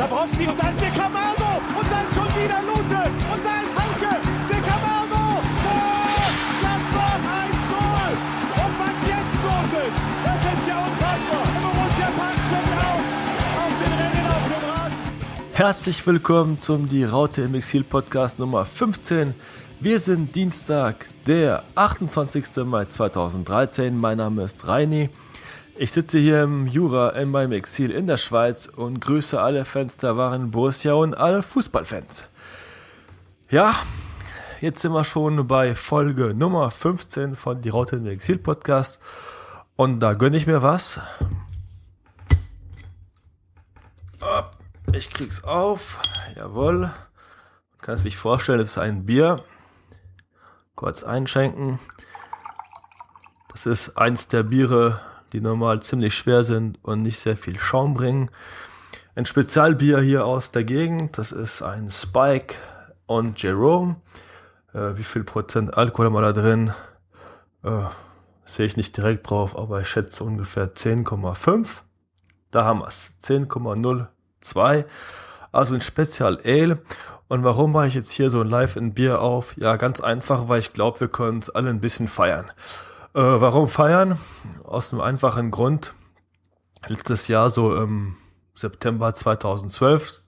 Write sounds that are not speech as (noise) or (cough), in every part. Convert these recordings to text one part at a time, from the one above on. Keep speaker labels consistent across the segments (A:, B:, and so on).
A: Dabrowski und da ist der Camargo und da ist schon wieder Lute und da ist Hanke. Der Camargo. Tor! Gladbach 1-0. Und was jetzt los ist, das ist ja unfassbar. Borussia Park fliegt aus. Auf den Rennen auf dem Rad.
B: Herzlich willkommen zum Die Raute im Exil Podcast Nummer 15. Wir sind Dienstag, der 28. Mai 2013. Mein Name ist Reini. Ich sitze hier im Jura in meinem Exil in der Schweiz und grüße alle Fans der wahren Borussia und alle Fußballfans. Ja, jetzt sind wir schon bei Folge Nummer 15 von Die Raute im Exil Podcast und da gönne ich mir was. Ich krieg's auf. Jawohl. Man kann es sich vorstellen, es ist ein Bier. Kurz einschenken. Das ist eins der Biere, die normal ziemlich schwer sind und nicht sehr viel Schaum bringen. Ein Spezialbier hier aus der Gegend, das ist ein Spike und Jerome. Äh, wie viel Prozent Alkohol haben wir da drin? Äh, Sehe ich nicht direkt drauf, aber ich schätze ungefähr 10,5. Da haben wir es. 10,02. Also ein Spezial Ale. Und warum mache ich jetzt hier so ein Live in Bier auf? Ja, ganz einfach, weil ich glaube, wir können uns alle ein bisschen feiern. Äh, warum feiern? Aus einem einfachen Grund. Letztes Jahr, so im September 2012,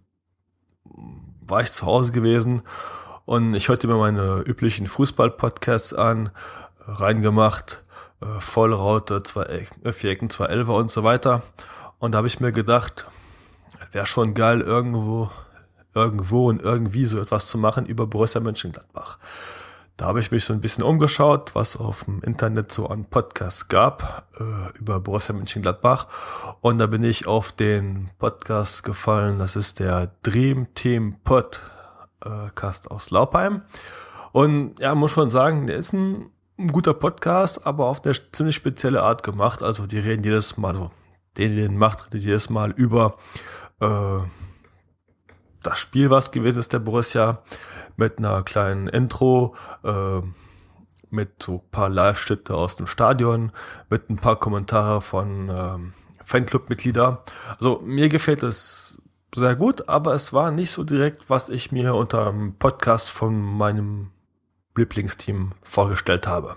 B: war ich zu Hause gewesen und ich hörte mir meine üblichen Fußball-Podcasts an, reingemacht, äh, Vollraute, zwei Ecken, äh, vier Ecken, zwei Elfer und so weiter. Und da habe ich mir gedacht, wäre schon geil, irgendwo, irgendwo und irgendwie so etwas zu machen über Borussia Mönchengladbach. Da habe ich mich so ein bisschen umgeschaut, was auf dem Internet so an Podcasts gab äh, über Borussia Mönchengladbach. Und da bin ich auf den Podcast gefallen. Das ist der Dream Team Podcast aus Laupheim. Und ja, muss schon sagen, der ist ein, guter Podcast, aber auf eine ziemlich spezielle Art gemacht. Also die reden jedes Mal, so, den, den macht, redet jedes Mal über äh, das Spiel, was gewesen ist, der Borussia, mit einer kleinen Intro, äh, mit so ein paar Live-Schritte aus dem Stadion, mit ein paar Kommentare von ähm, Fanclub-Mitglieder. Also mir gefällt es sehr gut, aber es war nicht so direkt, was ich mir unter dem Podcast von meinem Lieblingsteam vorgestellt habe.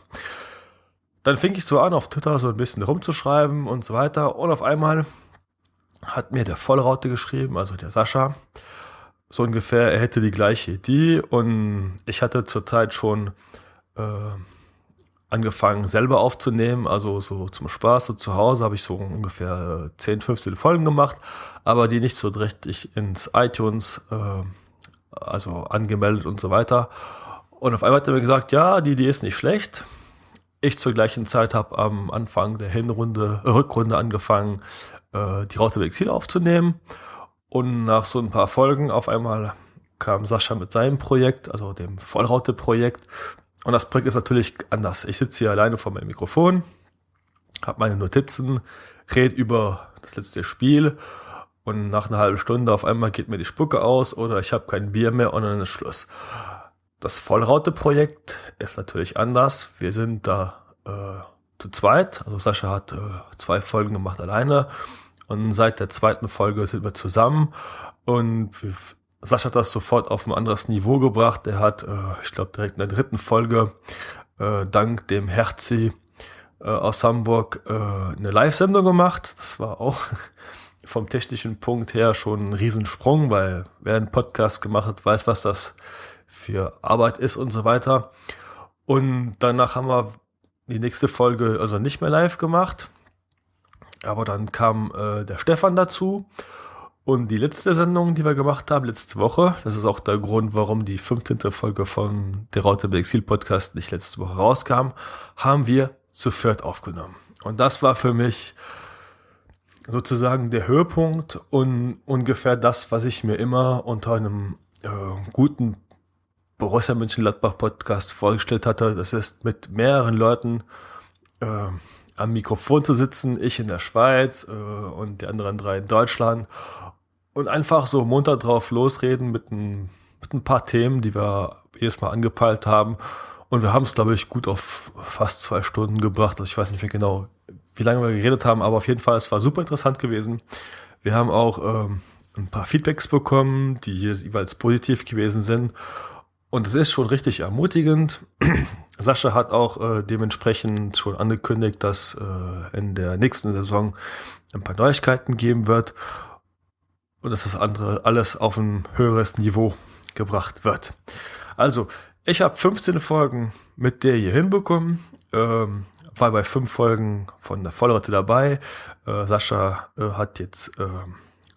B: Dann fing ich so an, auf Twitter so ein bisschen rumzuschreiben und so weiter. Und auf einmal hat mir der Vollraute geschrieben, also der Sascha, so ungefähr, er hätte die gleiche Idee und ich hatte zurzeit schon äh, angefangen selber aufzunehmen, also so zum Spaß, so zu Hause habe ich so ungefähr 10, 15 Folgen gemacht, aber die nicht so richtig ins iTunes, äh, also angemeldet und so weiter. Und auf einmal hat er mir gesagt, ja, die Idee ist nicht schlecht. Ich zur gleichen Zeit habe am Anfang der Hinrunde, äh, Rückrunde angefangen, äh, die Raute Exil aufzunehmen. Und nach so ein paar Folgen auf einmal kam Sascha mit seinem Projekt, also dem Vollraute-Projekt. Und das Projekt ist natürlich anders. Ich sitze hier alleine vor meinem Mikrofon, habe meine Notizen, rede über das letzte Spiel und nach einer halben Stunde auf einmal geht mir die Spucke aus oder ich habe kein Bier mehr und dann ist Schluss. Das Vollraute-Projekt ist natürlich anders. Wir sind da äh, zu zweit. Also Sascha hat äh, zwei Folgen gemacht alleine und seit der zweiten Folge sind wir zusammen und Sascha hat das sofort auf ein anderes Niveau gebracht. Er hat, äh, ich glaube, direkt in der dritten Folge äh, dank dem Herzi äh, aus Hamburg äh, eine Live-Sendung gemacht. Das war auch (laughs) vom technischen Punkt her schon ein Riesensprung, weil wer einen Podcast gemacht hat, weiß, was das für Arbeit ist und so weiter. Und danach haben wir die nächste Folge also nicht mehr live gemacht. Aber dann kam äh, der Stefan dazu. Und die letzte Sendung, die wir gemacht haben, letzte Woche, das ist auch der Grund, warum die 15. Folge von der Raute Exil Podcast nicht letzte Woche rauskam, haben wir zu viert aufgenommen. Und das war für mich sozusagen der Höhepunkt und ungefähr das, was ich mir immer unter einem äh, guten Borussia Mönchengladbach Podcast vorgestellt hatte. Das ist mit mehreren Leuten äh, am Mikrofon zu sitzen, ich in der Schweiz äh, und die anderen drei in Deutschland und einfach so munter drauf losreden mit ein, mit ein paar Themen, die wir jedes Mal angepeilt haben. Und wir haben es, glaube ich, gut auf fast zwei Stunden gebracht. Also ich weiß nicht mehr genau, wie lange wir geredet haben, aber auf jeden Fall, es war super interessant gewesen. Wir haben auch ähm, ein paar Feedbacks bekommen, die jeweils positiv gewesen sind. Und es ist schon richtig ermutigend. Sascha hat auch äh, dementsprechend schon angekündigt, dass äh, in der nächsten Saison ein paar Neuigkeiten geben wird und dass das andere alles auf ein höheres Niveau gebracht wird. Also, ich habe 15 Folgen mit der hier hinbekommen. Ähm, war bei fünf Folgen von der Vollrotte dabei. Äh, Sascha äh, hat jetzt äh,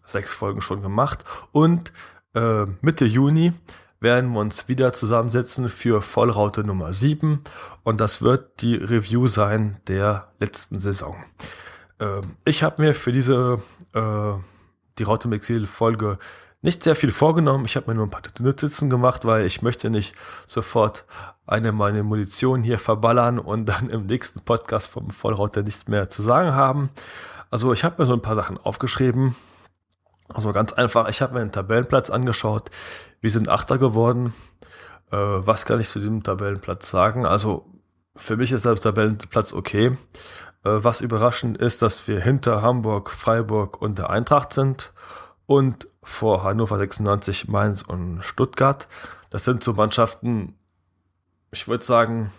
B: sechs Folgen schon gemacht. Und äh, Mitte Juni werden wir uns wieder zusammensetzen für Vollraute Nummer 7. Und das wird die Review sein der letzten Saison. Ähm, ich habe mir für diese äh, die Raute Exil Folge nicht sehr viel vorgenommen. Ich habe mir nur ein paar Notizen gemacht, weil ich möchte nicht sofort eine meine Munition hier verballern und dann im nächsten Podcast vom Vollrauter nichts mehr zu sagen haben. Also ich habe mir so ein paar Sachen aufgeschrieben. Also ganz einfach, ich habe mir den Tabellenplatz angeschaut. Wir sind Achter geworden. Äh, was kann ich zu diesem Tabellenplatz sagen? Also für mich ist der Tabellenplatz okay. Äh, was überraschend ist, dass wir hinter Hamburg, Freiburg und der Eintracht sind und vor Hannover 96, Mainz und Stuttgart. Das sind so Mannschaften, ich würde sagen,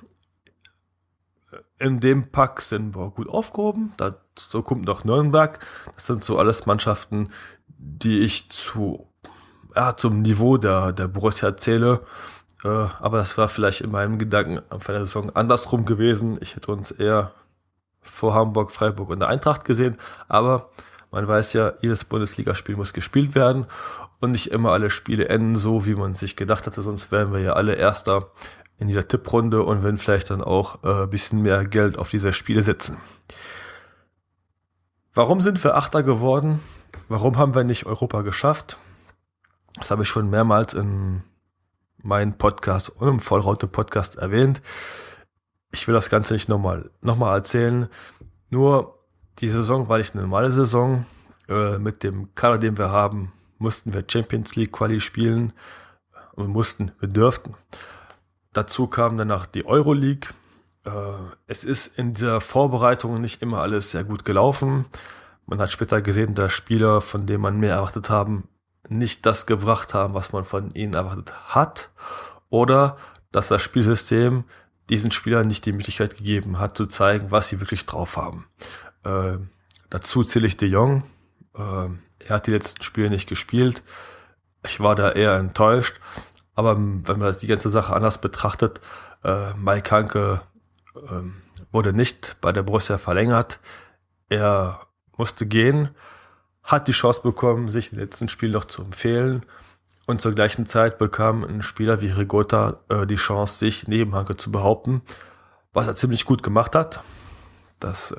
B: in dem Pack sind wir gut aufgehoben. Dazu kommt noch Nürnberg. Das sind so alles Mannschaften, die ich zu, ja, zum Niveau der, der Borussia zähle. Äh, aber das war vielleicht in meinem Gedanken von der Saison andersrum gewesen. Ich hätte uns eher vor Hamburg, Freiburg und der Eintracht gesehen. Aber man weiß ja, jedes Bundesligaspiel muss gespielt werden und nicht immer alle Spiele enden so, wie man sich gedacht hatte, sonst wären wir ja alle Erster in dieser Tipprunde und wenn vielleicht dann auch äh, bisschen mehr Geld auf diese Spiele setzen. Warum sind wir Achter geworden? Warum haben wir nicht Europa geschafft? Das habe ich schon mehrmals in meinem Podcast und im Vollraute-Podcast erwähnt. Ich will das Ganze nicht nochmal noch mal erzählen. Nur die Saison war nicht eine normale Saison. Äh, mit dem Kader, den wir haben, mussten wir Champions League Quali spielen. Wir mussten, wir dürften. Dazu kam danach die Euroleague. Äh, es ist in dieser Vorbereitung nicht immer alles sehr gut gelaufen. Man hat später gesehen, dass Spieler, von denen man mehr erwartet haben, nicht das gebracht haben, was man von ihnen erwartet hat. Oder dass das Spielsystem diesen Spielern nicht die Möglichkeit gegeben hat, zu zeigen, was sie wirklich drauf haben. Äh, dazu zähle ich De Jong. Äh, er hat die letzten Spiele nicht gespielt. Ich war da eher enttäuscht. Aber wenn man die ganze Sache anders betrachtet, äh, Mike Hanke äh, wurde nicht bei der Borussia verlängert. Er musste gehen, hat die Chance bekommen, sich im letzten Spiel noch zu empfehlen. Und zur gleichen Zeit bekam ein Spieler wie Rigotta äh, die Chance, sich neben Hanke zu behaupten, was er ziemlich gut gemacht hat. Das äh,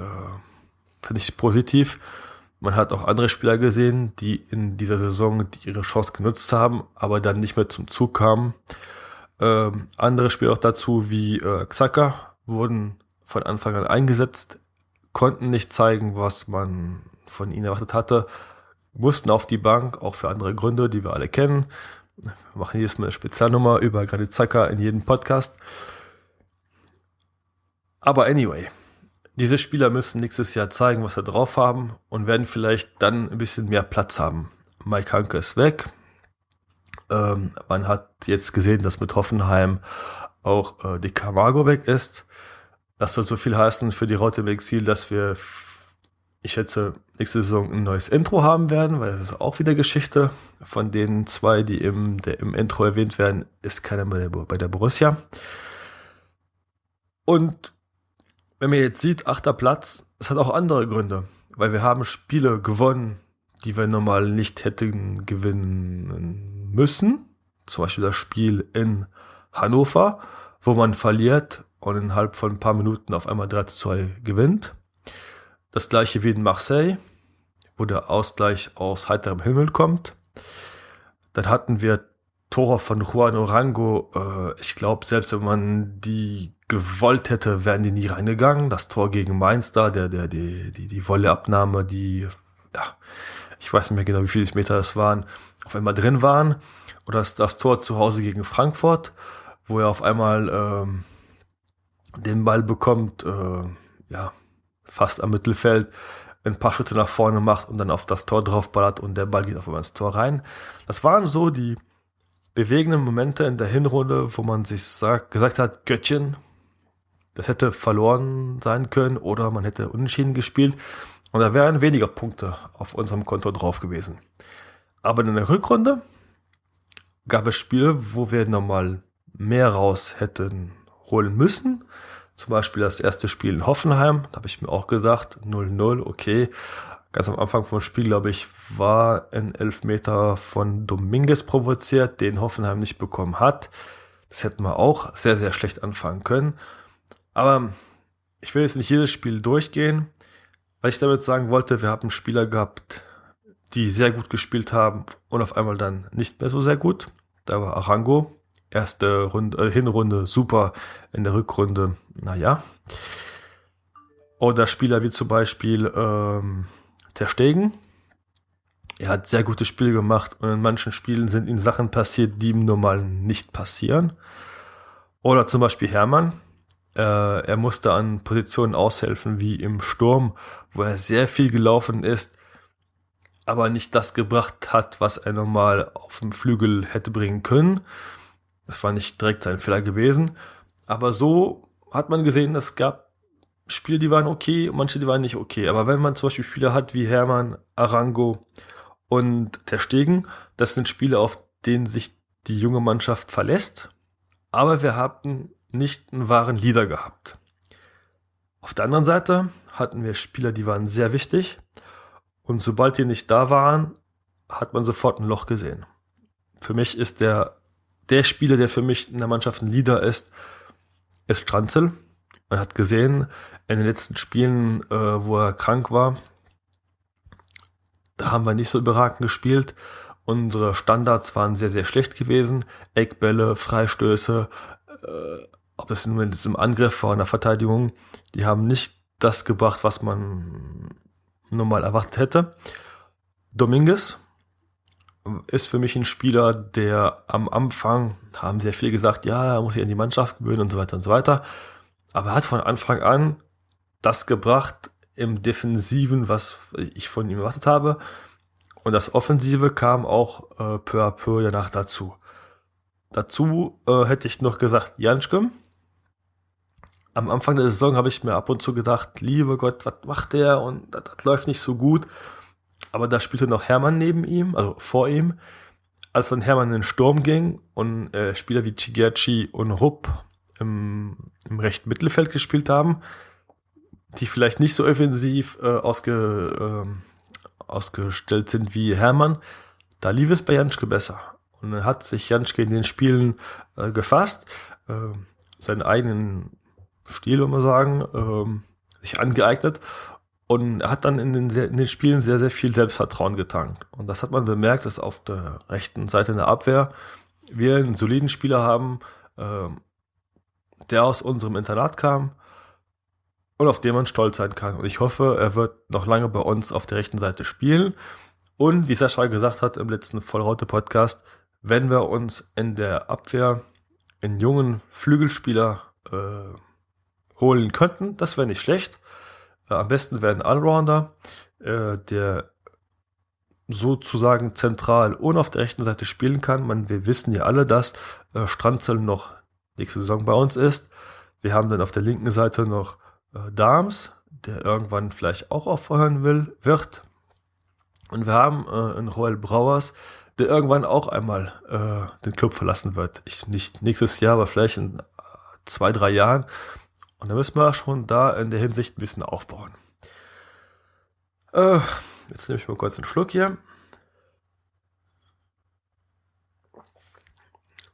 B: finde ich positiv. Man hat auch andere Spieler gesehen, die in dieser Saison ihre Chance genutzt haben, aber dann nicht mehr zum Zug kamen. Ähm, andere Spieler auch dazu wie äh, Xhaka wurden von Anfang an eingesetzt, konnten nicht zeigen, was man von ihnen erwartet hatte, mussten auf die Bank, auch für andere Gründe, die wir alle kennen. Wir machen jedes Mal eine Spezialnummer über Granit Xhaka in jedem Podcast. Aber anyway, diese Spieler müssen nächstes Jahr zeigen, was sie drauf haben und werden vielleicht dann ein bisschen mehr Platz haben. Mike Hanke ist weg. Ähm, man hat jetzt gesehen, dass mit Hoffenheim auch äh, die Camargo weg ist. Das soll so viel heißen für die Raute im Exil, dass wir, ich schätze, nächste Saison ein neues Intro haben werden, weil das ist auch wieder Geschichte. Von den zwei, die im, der, im Intro erwähnt werden, ist keiner bei der, bei der Borussia. Und wenn man jetzt sieht, achter Platz, es hat auch andere Gründe, weil wir haben Spiele gewonnen, die wir normal nicht hätten gewinnen müssen. Zum Beispiel das Spiel in Hannover, wo man verliert und innerhalb von ein paar Minuten auf einmal 3 zu 2 gewinnt. Das gleiche wie in Marseille, wo der Ausgleich aus heiterem Himmel kommt. Dann hatten wir Tore von Juan Orango. Äh, ich glaube, selbst wenn man die gewollt hätte, wären die nie reingegangen. Das Tor gegen Mainz da, der, der, die, die, die Wolleabnahme, die, ja, ich weiß nicht mehr genau, wie viele Meter das waren, auf einmal drin waren. Oder das, das Tor zu Hause gegen Frankfurt, wo er auf einmal ähm, den Ball bekommt, äh, ja, fast am Mittelfeld, ein paar Schritte nach vorne macht und dann auf das Tor draufballert und der Ball geht auf einmal ins Tor rein. Das waren so die bewegenden Momente in der Hinrunde, wo man sich sagt, gesagt hat, Göttchen, das hätte verloren sein können oder man hätte unentschieden gespielt und da wären weniger Punkte auf unserem Konto drauf gewesen. Aber in der Rückrunde gab es Spiele, wo wir nochmal mehr raus hätten holen müssen. Zum Beispiel das erste Spiel in Hoffenheim, da habe ich mir auch gesagt, 0-0, okay. Ganz am Anfang vom Spiel, glaube ich, war ein Elfmeter von Dominguez provoziert, den Hoffenheim nicht bekommen hat. Das hätten wir auch sehr, sehr schlecht anfangen können. Aber ich will jetzt nicht jedes Spiel durchgehen. Was ich damit sagen wollte, wir haben Spieler gehabt, die sehr gut gespielt haben und auf einmal dann nicht mehr so sehr gut. Da war Arango, erste Runde, äh, Hinrunde super, in der Rückrunde, naja. Oder Spieler wie zum Beispiel ähm, Ter Stegen. Er hat sehr gute Spiele gemacht und in manchen Spielen sind ihm Sachen passiert, die ihm normal nicht passieren. Oder zum Beispiel Hermann. Äh, er musste an Positionen aushelfen wie im Sturm, wo er sehr viel gelaufen ist, aber nicht das gebracht hat, was er normal auf dem Flügel hätte bringen können. Das war nicht direkt sein Fehler gewesen. Aber so hat man gesehen, es gab Spiele, die waren okay, manche, die waren nicht okay. Aber wenn man zum Beispiel Spieler hat wie Hermann, Arango und der Stegen, das sind Spiele, auf denen sich die junge Mannschaft verlässt. Aber wir hatten nicht einen wahren Leader gehabt. Auf der anderen Seite hatten wir Spieler, die waren sehr wichtig. Und sobald die nicht da waren, hat man sofort ein Loch gesehen. Für mich ist der, der Spieler, der für mich in der Mannschaft ein Leader ist, ist Stranzel. Man hat gesehen, in den letzten Spielen, äh, wo er krank war, da haben wir nicht so überragend gespielt. Unsere Standards waren sehr, sehr schlecht gewesen. Eckbälle, Freistöße, äh, ob das nun jetzt im Angriff war, in der Verteidigung, die haben nicht das gebracht, was man normal erwartet hätte. Dominguez ist für mich ein Spieler, der am Anfang haben sehr viel gesagt, ja, er muss sich an die Mannschaft gewöhnen und so weiter und so weiter. Aber er hat von Anfang an das gebracht im Defensiven, was ich von ihm erwartet habe. Und das Offensive kam auch äh, peu à peu danach dazu. Dazu äh, hätte ich noch gesagt, Janschke. Am Anfang der Saison habe ich mir ab und zu gedacht, liebe Gott, was macht der? Und das läuft nicht so gut. Aber da spielte noch Hermann neben ihm, also vor ihm. Als dann Hermann in den Sturm ging und äh, Spieler wie Chigerci und Rupp im, im rechten Mittelfeld gespielt haben, die vielleicht nicht so offensiv äh, ausge, äh, ausgestellt sind wie Hermann, da lief es bei Janschke besser. Und dann hat sich Janschke in den Spielen äh, gefasst, äh, seinen eigenen Stil, wenn man sagen, ähm, sich angeeignet und hat dann in den, in den, Spielen sehr, sehr viel Selbstvertrauen getankt. Und das hat man bemerkt, dass auf der rechten Seite in der Abwehr wir einen soliden Spieler haben, ähm, der aus unserem Internat kam und auf den man stolz sein kann. Und ich hoffe, er wird noch lange bei uns auf der rechten Seite spielen. Und wie Sascha gesagt hat im letzten Vollraute-Podcast, wenn wir uns in der Abwehr einen jungen Flügelspieler äh, holen könnten, das wäre nicht schlecht. Äh, am besten wäre ein Allrounder, äh, der sozusagen zentral und auf der rechten Seite spielen kann. Man, wir wissen ja alle, dass äh, Stranzel noch nächste Saison bei uns ist. Wir haben dann auf der linken Seite noch äh, Darms, der irgendwann vielleicht auch aufhören will, wird. Und wir haben äh, einen Royal Brauers, der irgendwann auch einmal äh, den Club verlassen wird. Ich, nicht nächstes Jahr, aber vielleicht in äh, zwei, drei Jahren. Und da müssen wir schon da in der Hinsicht ein bisschen aufbauen. Äh, jetzt nehme ich mal kurz einen Schluck hier.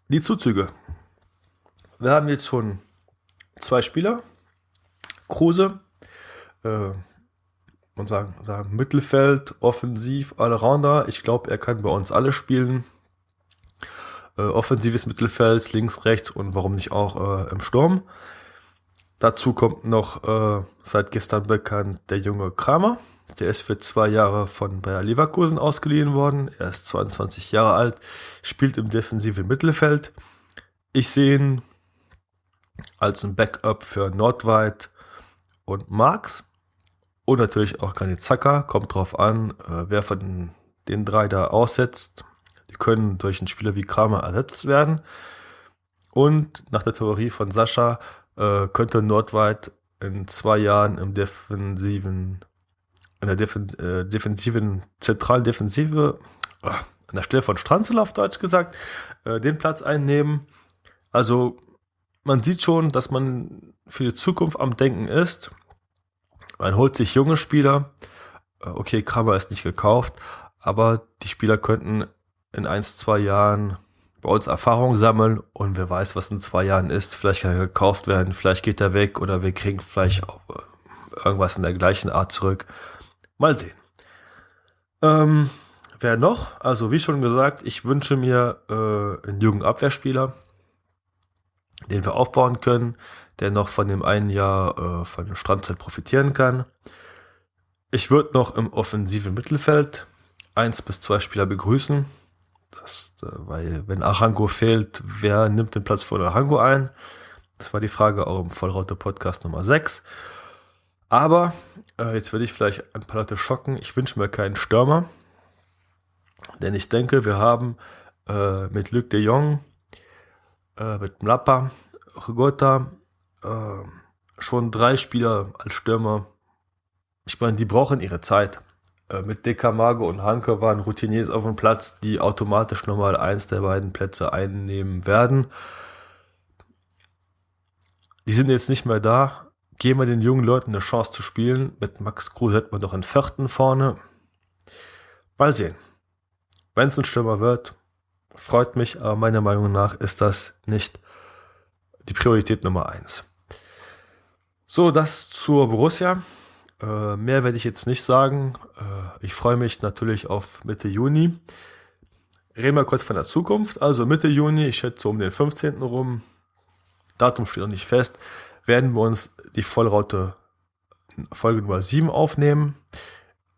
B: Die Zuzüge. Wir haben jetzt schon zwei Spieler. Kruse, äh, man sagen, sagen Mittelfeld, Offensiv, Allrounder. Ich glaube, er kann bei uns alle spielen. Äh, offensives Mittelfeld, links, rechts und warum nicht auch äh, im Sturm. Dazu kommt noch äh, seit gestern bekannt der junge Kramer. Der ist für zwei Jahre von Bayer Leverkusen ausgeliehen worden. Er ist 22 Jahre alt, spielt im defensiven Mittelfeld. Ich sehe ihn als ein Backup für Nordweit und Marx. und natürlich auch Granit Xhaka. Kommt drauf an, äh, wer von den drei da aussetzt. Die können durch einen Spieler wie Kramer ersetzt werden. Und nach der Theorie von Sascha äh, könnte Nordweit in zwei Jahren im defensiven, in der Defen, äh, defensiven, zentralen Defensive, äh, an der Stelle von Stranzel auf Deutsch gesagt, äh, den Platz einnehmen. Also man sieht schon, dass man für die Zukunft am Denken ist. Man holt sich junge Spieler. Äh, okay, Kramer ist nicht gekauft, aber die Spieler könnten in ein, zwei Jahren uns Erfahrung sammeln und wer weiß, was in zwei Jahren ist. Vielleicht kann er gekauft werden, vielleicht geht er weg oder wir kriegen vielleicht äh, irgendwas in der gleichen Art zurück. Mal sehen. Ähm, wer noch? Also wie schon gesagt, ich wünsche mir äh, einen jungen Abwehrspieler, den wir aufbauen können, der noch von dem einen Jahr äh, von der Strandzeit profitieren kann. Ich würde noch im offensiven Mittelfeld eins bis zwei Spieler begrüßen. Das, äh, weil wenn Arango fehlt, wer nimmt den Platz vor Arango ein? Das war die Frage auch im Vollraute Podcast Nummer 6. Aber äh, jetzt werde ich vielleicht ein paar Leute schocken. Ich wünsche mir keinen Stürmer. Denn ich denke, wir haben äh, mit Luc de Jong, äh, mit Mlapa, Rigota äh, schon drei Spieler als Stürmer. Ich meine, die brauchen ihre Zeit. Äh, mit Decamago und Hanke waren Routiniers auf dem Platz, die automatisch nochmal eins der beiden Plätze einnehmen werden. Die sind jetzt nicht mehr da. Geben wir den jungen Leuten eine Chance zu spielen. Mit Max Kruse hätten wir doch einen vierten vorne. Mal sehen. Wenn es ein Stürmer wird, freut mich, aber meiner Meinung nach ist das nicht die Priorität Nummer eins. So, das zur Borussia. Äh, mehr werde ich jetzt nicht sagen. Äh, ich freue mich natürlich auf Mitte Juni. Reden wir kurz von der Zukunft. Also Mitte Juni, ich schätze um den 15. rum, Datum steht noch nicht fest, werden wir uns die Vollraute Folge Nummer 7 aufnehmen.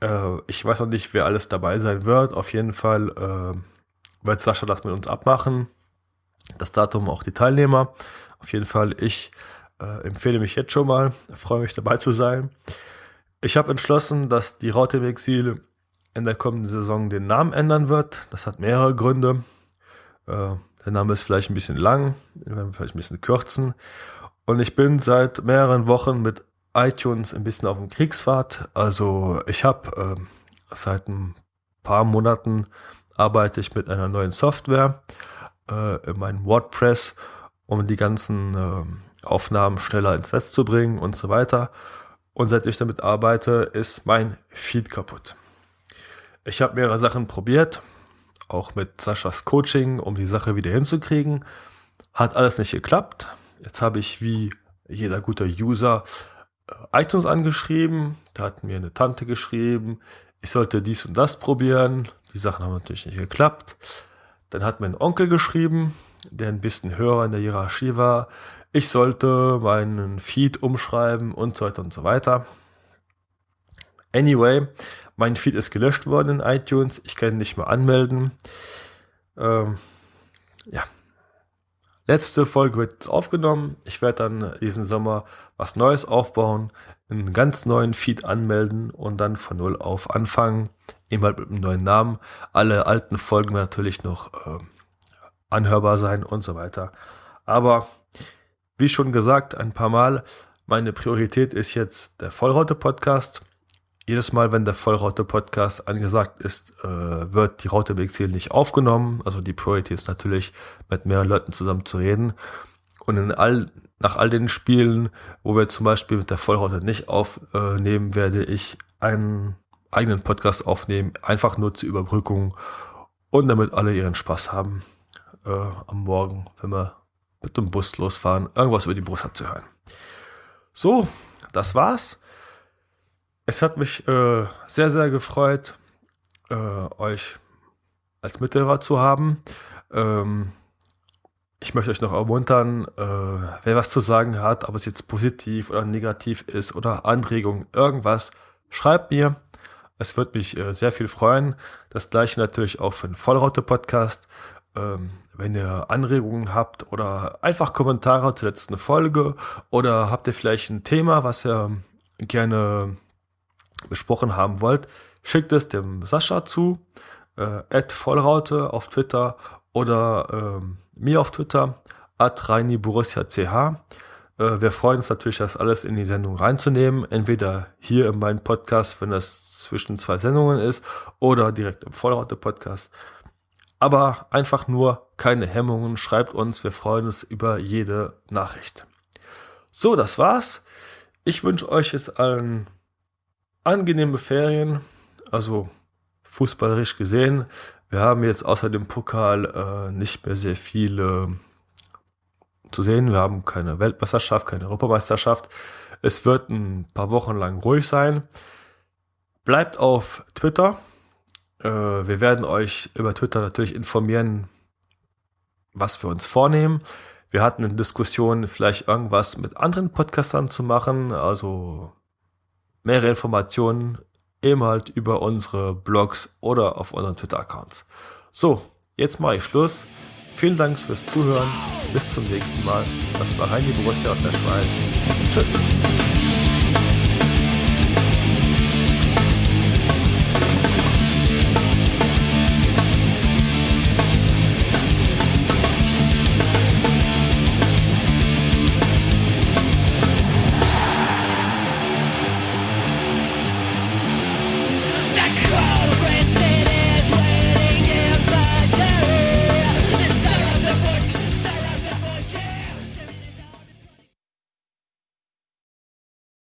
B: Äh, ich weiß noch nicht, wer alles dabei sein wird. Auf jeden Fall äh, wird Sascha das mit uns abmachen. Das Datum auch die Teilnehmer. Auf jeden Fall, ich äh, empfehle mich jetzt schon mal. Freue mich dabei zu sein. Ich habe entschlossen, dass die Raute im Exil in der kommenden Saison den Namen ändern wird. Das hat mehrere Gründe. Äh, der Name ist vielleicht ein bisschen lang, wir werden vielleicht ein bisschen kürzen. Und ich bin seit mehreren Wochen mit iTunes ein bisschen auf dem Kriegsfahrt. Also ich habe äh, seit ein paar Monaten arbeite ich mit einer neuen Software äh, in meinem WordPress, um die ganzen äh, Aufnahmen schneller ins Netz zu bringen und so weiter. Und seit ich damit arbeite, ist mein Feed kaputt. Ich habe mehrere Sachen probiert, auch mit Saschas Coaching, um die Sache wieder hinzukriegen. Hat alles nicht geklappt. Jetzt habe ich wie jeder gute User äh, iTunes angeschrieben. Da hat mir eine Tante geschrieben, ich sollte dies und das probieren. Die Sachen haben natürlich nicht geklappt. Dann hat mein Onkel geschrieben, der ein bisschen höher in der Hierarchie war ich sollte meinen Feed umschreiben und so weiter und so weiter. Anyway, mein Feed ist gelöscht worden in iTunes. Ich kann nicht mehr anmelden. Ähm, ja. Letzte Folge wird aufgenommen. Ich werde dann diesen Sommer was Neues aufbauen, einen ganz neuen Feed anmelden und dann von Null auf anfangen. Eben halt mit einem neuen Namen. Alle alten Folgen natürlich noch äh, anhörbar sein und so weiter. Aber wie schon gesagt, ein paar Mal, meine Priorität ist jetzt der Vollraute-Podcast. Jedes Mal, wenn der Vollraute-Podcast angesagt ist, äh, wird die Raute Exil nicht aufgenommen. Also die Priorität ist natürlich, mit mehreren Leuten zusammen zu reden. Und all, nach all den Spielen, wo wir zum Beispiel mit der Vollraute nicht aufnehmen, werde ich einen eigenen Podcast aufnehmen, einfach nur zur Überbrückung und damit alle ihren Spaß haben äh, am Morgen, wenn wir mit dem Bus losfahren, irgendwas über die Brust abzuhören. So, das war's. Es hat mich äh, sehr, sehr gefreut, äh, euch als Mithörer zu haben. Ähm, ich möchte euch noch ermuntern, äh, wer was zu sagen hat, ob es jetzt positiv oder negativ ist oder Anregung, irgendwas, schreibt mir. Es wird mich äh, sehr viel freuen. Das gleiche natürlich auch für den Vollraute-Podcast. Ähm, wenn ihr Anregungen habt oder einfach Kommentare zur letzten Folge oder habt ihr vielleicht ein Thema, was ihr gerne besprochen haben wollt, schickt es dem Sascha zu, äh, Vollraute auf Twitter oder ähm, mir auf Twitter, at ReiniBorussia.ch. Äh, wir freuen uns natürlich, das alles in die Sendung reinzunehmen. Entweder hier in meinem Podcast, wenn das zwischen zwei Sendungen ist, oder direkt im Vollraute-Podcast. Aber einfach nur keine Hemmungen. Schreibt uns, wir freuen uns über jede Nachricht. So, das war's. Ich wünsche euch jetzt allen angenehme Ferien. Also fußballerisch gesehen. Wir haben jetzt außer dem Pokal äh, nicht mehr sehr viele zu sehen. Wir haben keine Weltmeisterschaft, keine Europameisterschaft. Es wird ein paar Wochen lang ruhig sein. Bleibt auf Twitter. Äh, wir werden euch über Twitter natürlich informieren, was wir uns vornehmen. Wir hatten eine Diskussion, vielleicht irgendwas mit anderen Podcastern zu machen, also mehrere Informationen eben halt über unsere Blogs oder auf unseren Twitter-Accounts. So, jetzt mache ich Schluss. Vielen Dank fürs Zuhören. Bis zum nächsten Mal. Das war Heini Borussia aus der Schweiz. Tschüss.